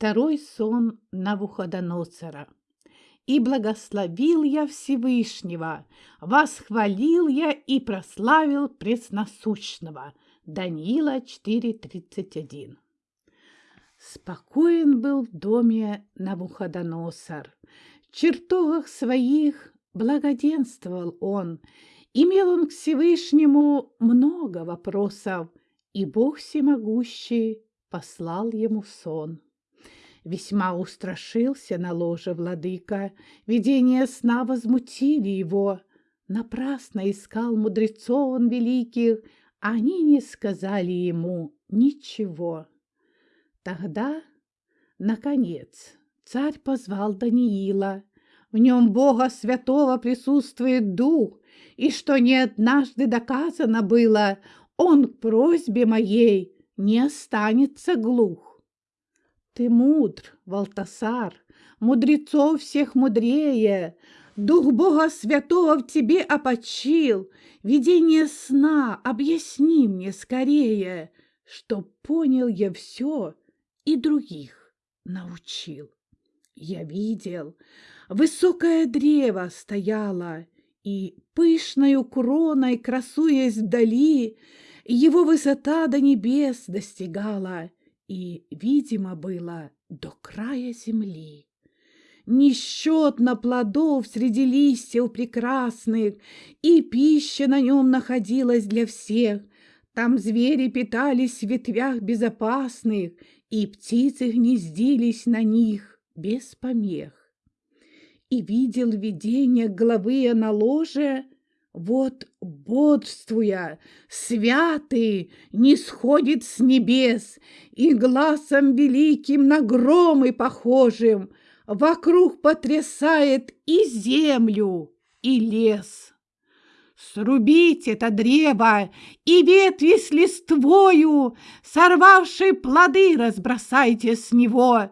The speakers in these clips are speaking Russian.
Второй сон Навуходоносора. «И благословил я Всевышнего, восхвалил я и прославил Пресносущного». Даниила 4.31. Спокоен был в доме Навуходоносор. В чертогах своих благоденствовал он. Имел он к Всевышнему много вопросов, и Бог всемогущий послал ему сон. Весьма устрашился на ложе владыка, видения сна возмутили его. Напрасно искал мудрецов он великих, они не сказали ему ничего. Тогда, наконец, царь позвал Даниила. В нем Бога Святого присутствует Дух, и что не однажды доказано было, он к просьбе моей не останется глух. Ты мудр, Валтасар, мудрецов всех мудрее, Дух Бога Святого в тебе опочил, Видение сна объясни мне скорее, Чтоб понял я все и других научил. Я видел, высокое древо стояло, И пышною кроной, красуясь вдали, его высота до небес достигала и, видимо, было до края земли. Несчетно плодов среди листьев прекрасных, и пища на нем находилась для всех. Там звери питались в ветвях безопасных, и птицы гнездились на них без помех. И видел видение главы на ложе вот, бодрствуя, святый не сходит с небес, И глазом великим на громы похожим Вокруг потрясает и землю, и лес. Срубите это древо и ветви с листвою, Сорвавшие плоды разбросайте с него,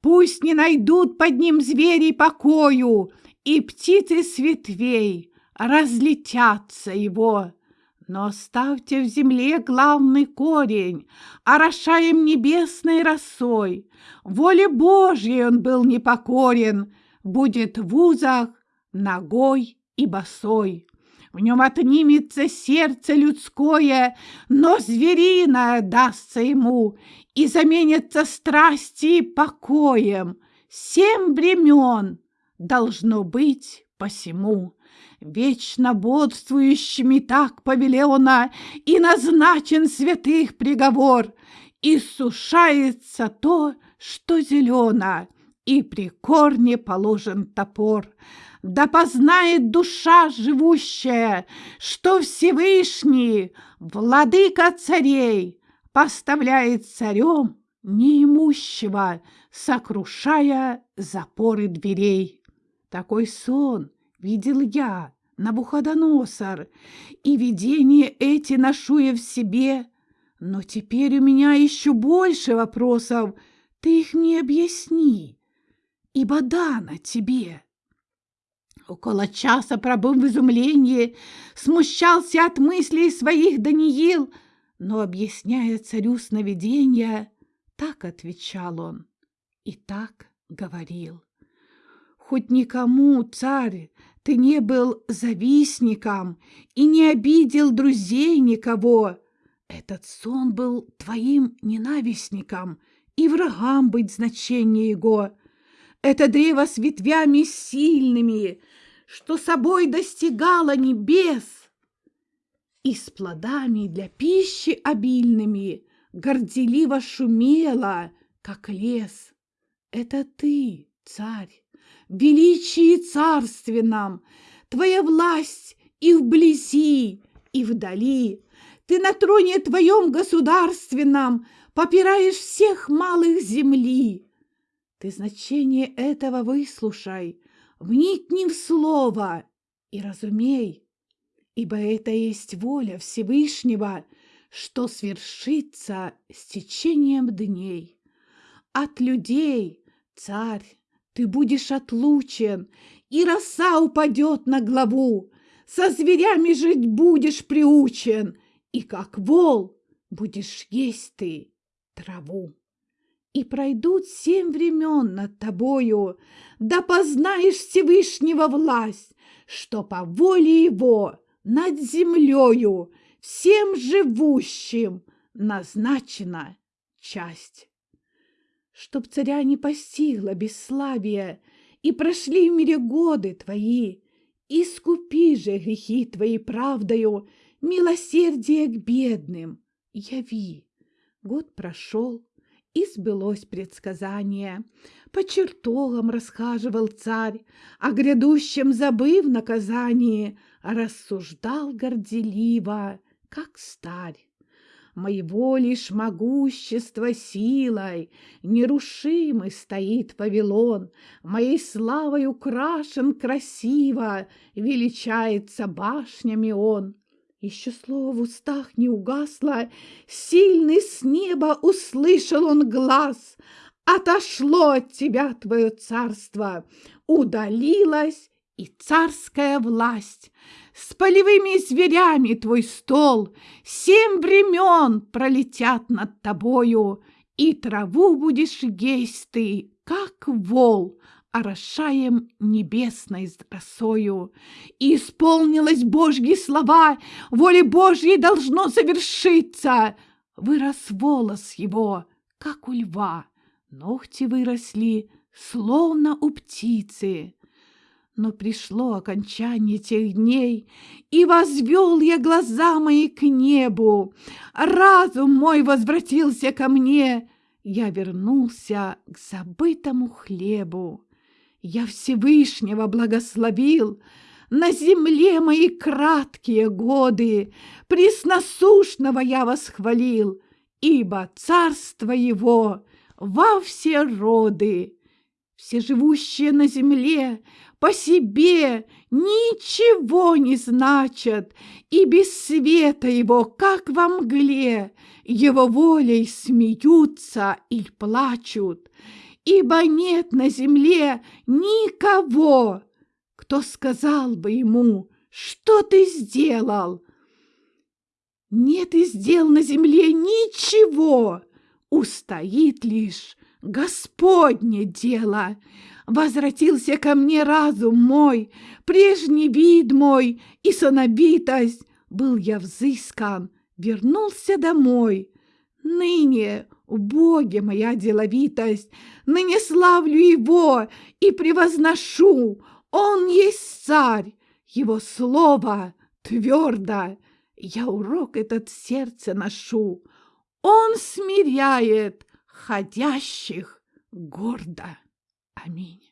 Пусть не найдут под ним звери покою И птицы с ветвей разлетятся его. Но оставьте в земле главный корень, орошаем небесной росой. Воле Божьей он был непокорен, будет в узах ногой и босой. В нем отнимется сердце людское, но звериное дастся ему, и заменится страсти покоем. Семь времен должно быть посему вечно бодствующими так повелено, и назначен святых приговор, и сушается то, что зелено, и при корне положен топор. Да познает душа живущая, что Всевышний, владыка царей, поставляет царем неимущего, сокрушая запоры дверей. Такой сон — видел я, Набуходоносор, и видения эти ношу я в себе, но теперь у меня еще больше вопросов, ты их мне объясни, ибо дано тебе. Около часа пробыл в изумлении, смущался от мыслей своих Даниил, но, объясняя царю сновидения, так отвечал он и так говорил. Хоть никому, царь, ты не был завистником и не обидел друзей никого. Этот сон был твоим ненавистником, и врагам быть значение его. Это древо с ветвями сильными, что собой достигало небес, и с плодами для пищи обильными горделиво шумело, как лес. Это ты, царь, величии царственном, Твоя власть и вблизи, и вдали. Ты на троне твоем государственном Попираешь всех малых земли. Ты значение этого выслушай, Вникни в слово и разумей, Ибо это есть воля Всевышнего, Что свершится с течением дней. От людей, царь, ты будешь отлучен, и роса упадет на главу. Со зверями жить будешь приучен, и как вол будешь есть ты траву. И пройдут семь времен над тобою, да познаешь Всевышнего власть, что по воле его над землею всем живущим назначена часть. Чтоб царя не постигло бесславие, и прошли в мире годы твои, искупи же грехи твои правдою, милосердие к бедным яви. Год прошел, и сбылось предсказание. По чертогам расхаживал царь, О грядущем забыв наказание, Рассуждал горделиво, как старь. Моего лишь могущества силой. Нерушимый стоит Вавилон, Моей славой украшен красиво, Величается башнями он. Еще слово в устах не угасло, Сильный с неба услышал он глаз. Отошло от тебя твое царство, Удалилась и царская власть. С полевыми зверями твой стол Семь времен пролетят над тобою, И траву будешь есть ты, как вол, орошаем небесной росою. И исполнилось Божьи слова, воле Божьей должно завершиться. Вырос волос его, как у льва, ногти выросли, словно у птицы. Но пришло окончание тех дней, и возвел я глаза мои к небу. Разум мой возвратился ко мне, я вернулся к забытому хлебу. Я Всевышнего благословил, на земле мои краткие годы, Пресносушного я восхвалил, Ибо царство его во все роды. Все живущие на земле по себе ничего не значат, И без света его, как во мгле, Его волей смеются или плачут ибо нет на земле никого, кто сказал бы ему, что ты сделал. Нет и сделал на земле ничего, устоит лишь Господне дело. Возвратился ко мне разум мой, прежний вид мой и сонобитость. Был я взыскан, вернулся домой. Ныне в Боге моя деловитость, ныне славлю Его и превозношу. Он есть царь, Его слово твердо. Я урок этот в сердце ношу. Он смиряет ходящих гордо. Аминь.